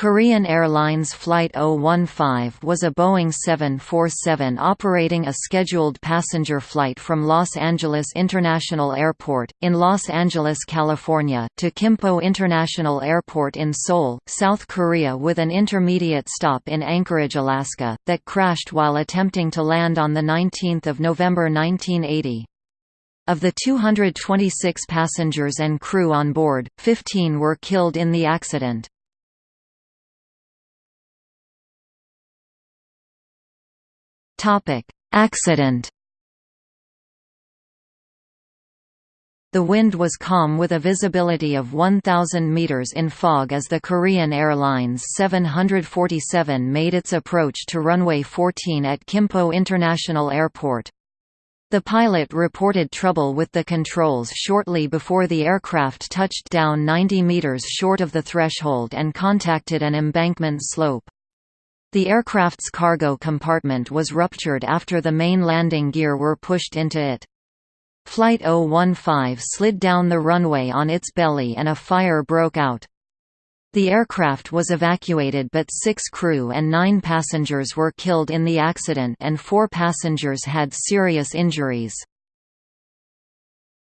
Korean Airlines Flight 015 was a Boeing 747 operating a scheduled passenger flight from Los Angeles International Airport, in Los Angeles, California, to Kimpo International Airport in Seoul, South Korea with an intermediate stop in Anchorage, Alaska, that crashed while attempting to land on 19 November 1980. Of the 226 passengers and crew on board, 15 were killed in the accident. Topic: Accident. The wind was calm with a visibility of 1,000 meters in fog as the Korean Airlines 747 made its approach to runway 14 at Kimpo International Airport. The pilot reported trouble with the controls shortly before the aircraft touched down 90 meters short of the threshold and contacted an embankment slope. The aircraft's cargo compartment was ruptured after the main landing gear were pushed into it. Flight 015 slid down the runway on its belly and a fire broke out. The aircraft was evacuated but six crew and nine passengers were killed in the accident and four passengers had serious injuries.